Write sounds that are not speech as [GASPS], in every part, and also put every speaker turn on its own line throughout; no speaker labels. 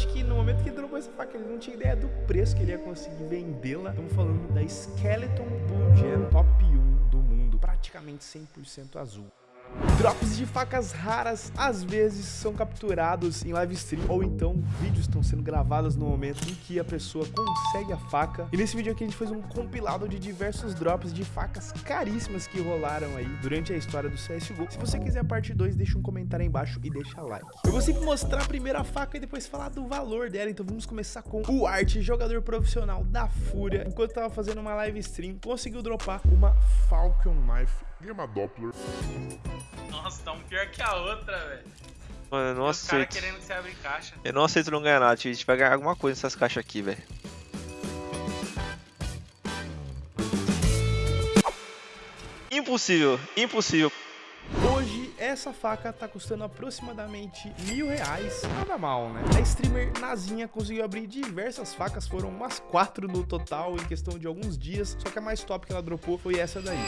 acho que no momento que ele dropou essa faca, ele não tinha ideia do preço que ele ia conseguir vendê-la. Estamos falando da Skeleton Blue Gem Top 1 do mundo, praticamente 100% azul. Drops de facas raras às vezes são capturados em live stream ou então vídeos estão sendo gravados no momento em que a pessoa consegue a faca. E nesse vídeo aqui a gente fez um compilado de diversos drops de facas caríssimas que rolaram aí durante a história do CSGO. Se você quiser a parte 2, deixa um comentário aí embaixo e deixa like. Eu vou sempre mostrar a primeira faca e depois falar do valor dela, então vamos começar com o Art, jogador profissional da Fúria. Enquanto tava fazendo uma live stream, conseguiu dropar uma Falcon Knife Gama Doppler.
Nossa, tá um pior que a outra, velho.
Mano, eu não
Os caras
aceito.
querendo que você abra caixa.
Eu não aceito não ganhar nada, tio. A gente vai ganhar alguma coisa nessas caixas aqui, velho. Impossível, impossível.
Essa faca tá custando aproximadamente mil reais. Nada mal, né? A streamer Nazinha conseguiu abrir diversas facas, foram umas quatro no total em questão de alguns dias. Só que a mais top que ela dropou foi essa daí.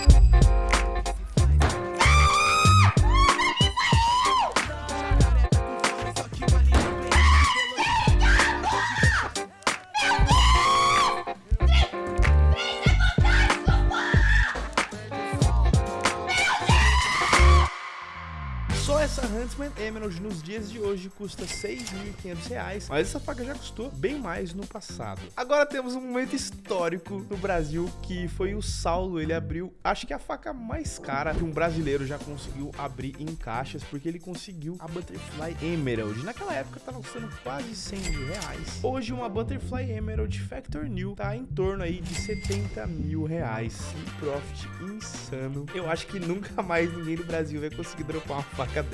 Essa Huntsman Emerald nos dias de hoje custa 6.500 reais, mas essa faca já custou bem mais no passado. Agora temos um momento histórico no Brasil que foi o Saulo, ele abriu, acho que a faca mais cara que um brasileiro já conseguiu abrir em caixas, porque ele conseguiu a Butterfly Emerald. Naquela época tava custando quase 100 mil reais. Hoje uma Butterfly Emerald Factor New tá em torno aí de 70 mil reais. Um profit insano. Eu acho que nunca mais ninguém no Brasil vai conseguir dropar uma faca.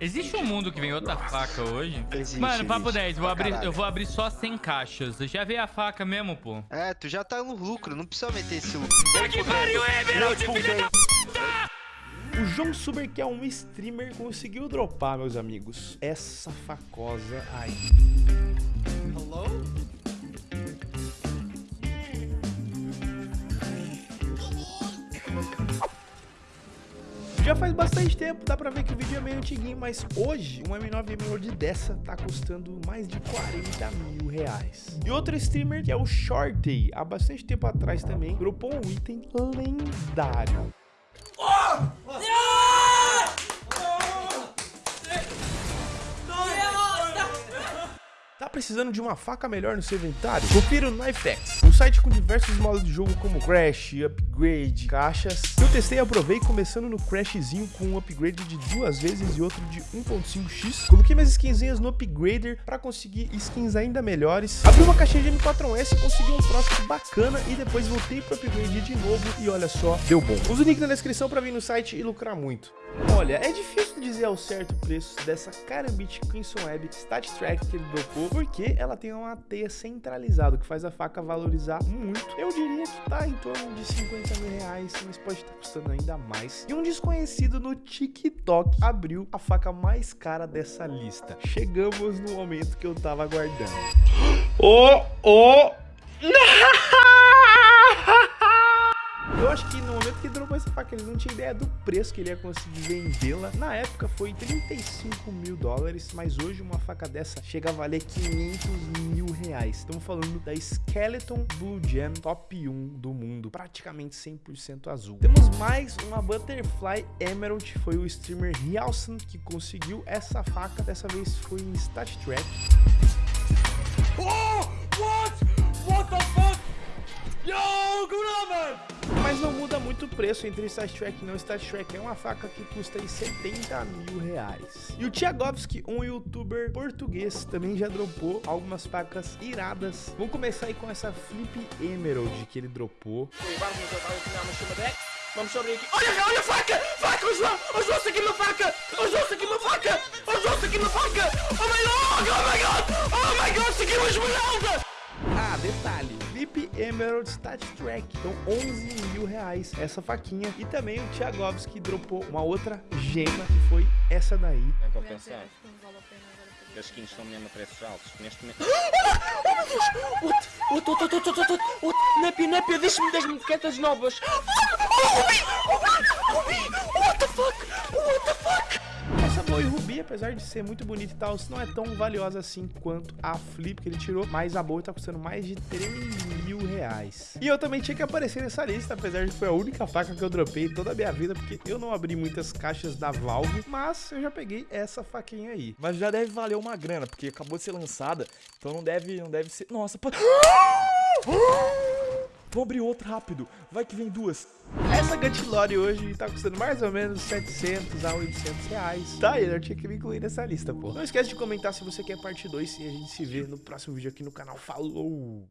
Existe um mundo que vem outra faca hoje?
Existe,
Mano, papo
existe.
10, vou abrir, eu vou abrir só 100 caixas. Já vi a faca mesmo, pô.
É, tu já tá no lucro, não precisa meter esse lucro.
Que pariu, Emerald, filha da...
O João Suber, que é um streamer, conseguiu dropar, meus amigos, essa facosa aí. Faz bastante tempo, dá pra ver que o vídeo é meio antiguinho, mas hoje uma M9 Emerald dessa tá custando mais de 40 mil reais. E outro streamer, que é o Shorty, há bastante tempo atrás também, dropou um item lendário. Tá precisando de uma faca melhor no seu inventário? Confira o Knifex, um site com diversos modos de jogo como Crash, Upgrade, caixas. Eu testei e aprovei começando no Crashzinho com um upgrade de duas vezes e outro de 1.5x. Coloquei minhas skinzinhas no Upgrader para conseguir skins ainda melhores. Abri uma caixinha de M4S, consegui um profit bacana e depois voltei pro Upgrade de novo e olha só, deu bom. Usa o link na descrição para vir no site e lucrar muito. Olha, é difícil dizer ao certo o preço dessa Karambit Crimson Web Stat Track que ele dropou, porque ela tem uma teia centralizada, que faz a faca valorizar muito. Eu diria que tá em torno de 50 mil reais, mas pode estar custando ainda mais. E um desconhecido no TikTok abriu a faca mais cara dessa lista. Chegamos no momento que eu tava aguardando. [GASPS] Oh, oh! [LAUGHS] Eu acho que no momento que dropou essa faca, ele não tinha ideia do preço que ele ia conseguir vendê-la. Na época foi 35 mil dólares, mas hoje uma faca dessa chega a valer 500 mil reais. Estamos falando da Skeleton Blue Gem Top 1 do mundo, praticamente 100% azul. Temos mais uma Butterfly Emerald, foi o streamer Rialson que conseguiu essa faca. Dessa vez foi em Stat Track. Mas não muda muito o preço entre Stat Trek e não Stat Trek. É uma faca que custa aí 70 mil reais. E o Tiagovski, um youtuber português, também já dropou algumas facas iradas. Vamos começar aí com essa Flip Emerald que ele dropou.
Vamos sobre aqui. Olha, olha a faca! Faca, o João! O João aqui uma faca! O João aqui uma faca! O João aqui uma faca! Oh my god! Oh my god! Oh my god! Segui uma esmeralda!
Emerald Stat Track. Então 11 mil reais essa faquinha. E também o Tiagovski dropou uma outra gema, que foi essa daí.
É compensar. É, As skins estão mesmo a preços altos. Neste momento.
Oh, [GASPS] Outro, outro, outro, outro, outro, outro. Népia, Népia, deixa-me 10 moquetas novas. Ah, oh, Rubi! Rubi! Rubi! What the fuck? What the fuck?
Oi Rubi, apesar de ser muito bonita e tal, não é tão valiosa assim quanto a Flip que ele tirou, mas a boa tá custando mais de 3 mil reais. E eu também tinha que aparecer nessa lista, apesar de que foi a única faca que eu dropei em toda a minha vida, porque eu não abri muitas caixas da Valve, mas eu já peguei essa faquinha aí.
Mas já deve valer uma grana, porque acabou de ser lançada, então não deve, não deve ser... Nossa, pô... Vou abrir outra rápido, vai que vem duas.
Essa Gantilore hoje tá custando mais ou menos 700 a 800 reais. Tá, eu tinha que me incluir nessa lista, pô. Não esquece de comentar se você quer parte 2 e a gente se vê no próximo vídeo aqui no canal. Falou!